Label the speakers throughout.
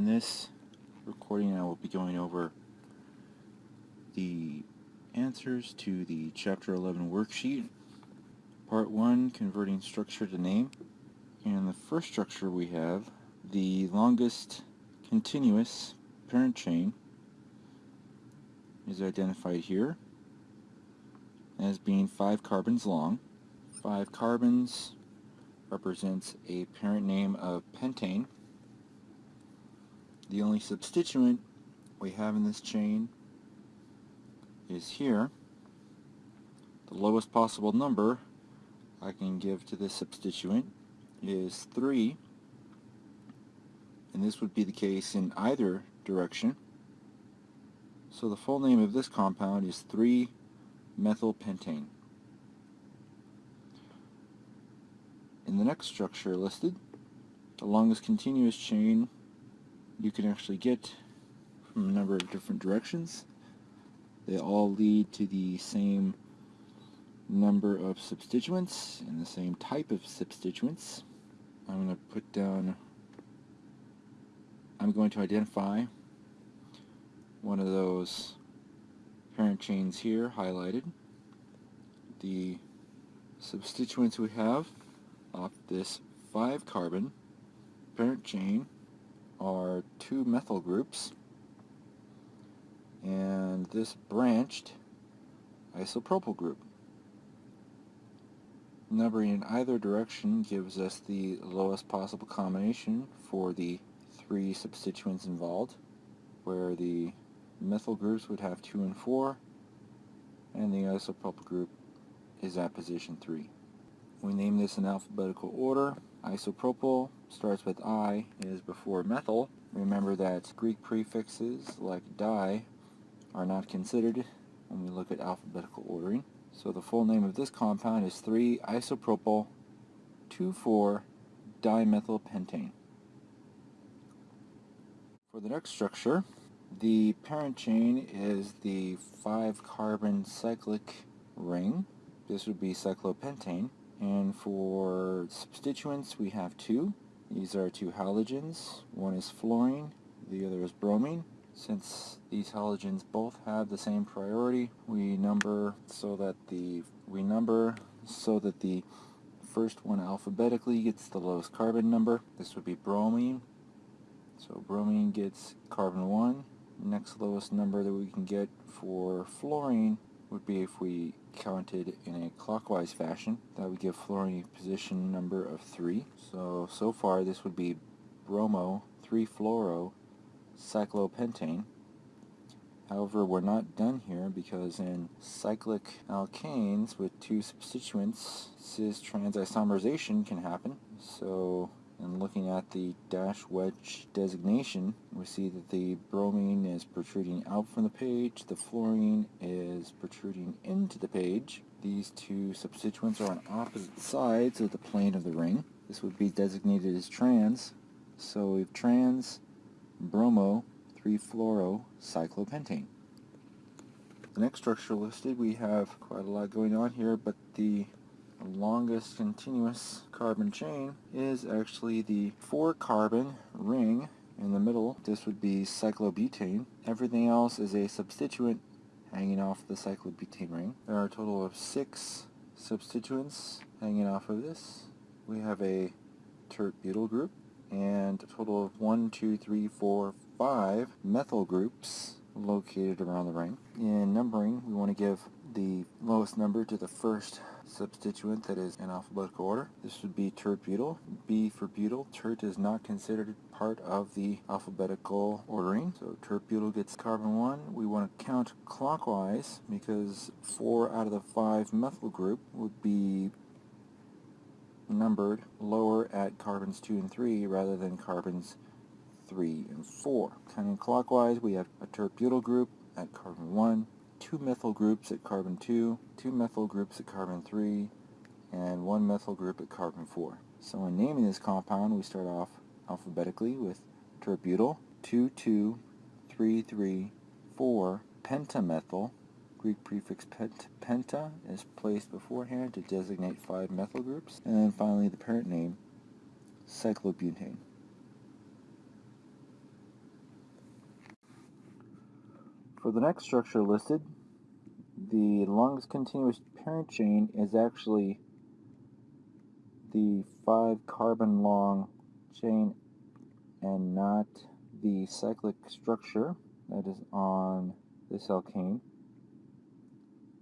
Speaker 1: In this recording I will be going over the answers to the Chapter 11 worksheet. Part 1, Converting Structure to Name. And the first structure we have, the longest continuous parent chain is identified here as being 5 carbons long. 5 carbons represents a parent name of pentane. The only substituent we have in this chain is here. The lowest possible number I can give to this substituent is 3 and this would be the case in either direction. So the full name of this compound is 3-methylpentane. In the next structure listed, the longest continuous chain you can actually get from a number of different directions. They all lead to the same number of substituents and the same type of substituents. I'm going to put down, I'm going to identify one of those parent chains here highlighted. The substituents we have off this 5 carbon parent chain are two methyl groups and this branched isopropyl group. Numbering in either direction gives us the lowest possible combination for the three substituents involved, where the methyl groups would have 2 and 4, and the isopropyl group is at position 3. We name this in alphabetical order. Isopropyl starts with I, is before methyl. Remember that Greek prefixes like di are not considered when we look at alphabetical ordering. So the full name of this compound is 3-isopropyl 2,4-dimethylpentane. For the next structure, the parent chain is the 5-carbon cyclic ring. This would be cyclopentane. And for substituents, we have two. These are two halogens. One is fluorine, the other is bromine. Since these halogens both have the same priority, we number so that the we number so that the first one alphabetically gets the lowest carbon number. This would be bromine. So bromine gets carbon 1. Next lowest number that we can get for fluorine would be if we counted in a clockwise fashion. That would give fluorine position number of 3. So, so far this would be bromo 3-fluoro cyclopentane. However, we're not done here because in cyclic alkanes with two substituents, cis-trans isomerization can happen. So and looking at the dash wedge designation, we see that the bromine is protruding out from the page, the fluorine is protruding into the page. These two substituents are on opposite sides of the plane of the ring. This would be designated as trans. So we have trans bromo 3-fluoro cyclopentane. The next structure listed, we have quite a lot going on here, but the longest continuous carbon chain is actually the 4 carbon ring in the middle. This would be cyclobutane. Everything else is a substituent hanging off the cyclobutane ring. There are a total of 6 substituents hanging off of this. We have a tert butyl group and a total of 1, 2, 3, 4, 5 methyl groups located around the ring. In numbering, we want to give the lowest number to the first substituent that is in alphabetical order. This would be tert-butyl. B for butyl. Tert is not considered part of the alphabetical ordering. So tert-butyl gets carbon 1. We want to count clockwise because 4 out of the 5 methyl group would be numbered lower at carbons 2 and 3 rather than carbons 3 and 4. Counting clockwise, we have a tert-butyl group at carbon 1, two methyl groups at carbon 2, two methyl groups at carbon 3, and one methyl group at carbon 4. So in naming this compound, we start off alphabetically with tert-butyl, 2, 2, 3, 3, 4, pentamethyl, Greek prefix pent penta is placed beforehand to designate five methyl groups, and then finally the parent name, cyclobutane. For the next structure listed, the longest continuous parent chain is actually the 5 carbon long chain and not the cyclic structure that is on this alkane.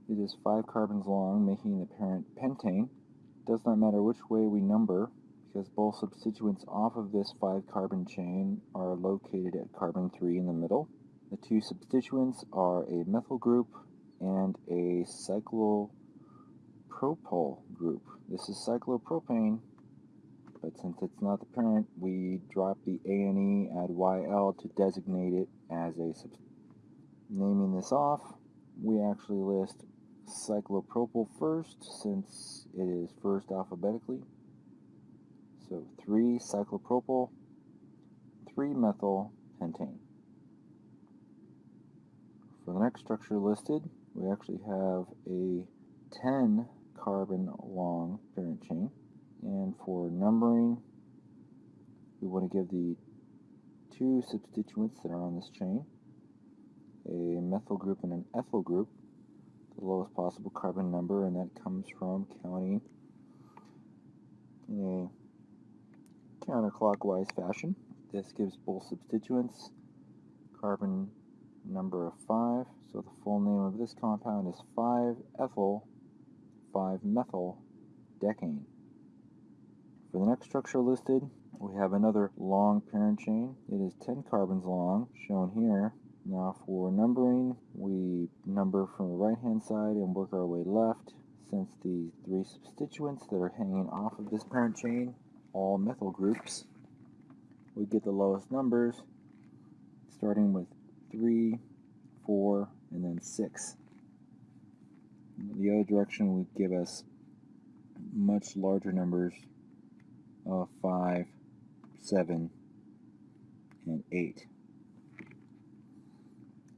Speaker 1: It is 5 carbons long, making the parent pentane. Does not matter which way we number, because both substituents off of this 5 carbon chain are located at carbon 3 in the middle. The two substituents are a methyl group and a cyclopropyl group. This is cyclopropane, but since it's not the parent, we drop the A and E, add YL to designate it as a sub naming this off. We actually list cyclopropyl first since it is first alphabetically. So 3 cyclopropyl, 3 methyl pentane. For the next structure listed, we actually have a 10 carbon long parent chain. And for numbering, we want to give the two substituents that are on this chain a methyl group and an ethyl group the lowest possible carbon number, and that comes from counting in a counterclockwise fashion. This gives both substituents carbon number of 5. So the full name of this compound is 5-ethyl 5-methyl decane. For the next structure listed, we have another long parent chain. It is 10 carbons long, shown here. Now for numbering, we number from the right hand side and work our way left. Since the three substituents that are hanging off of this parent chain, all methyl groups, we get the lowest numbers, starting with 3, 4, and then 6. The other direction would give us much larger numbers of 5, 7, and 8.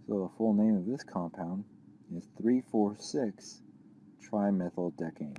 Speaker 1: So the full name of this compound is 3,4,6 trimethyldecane.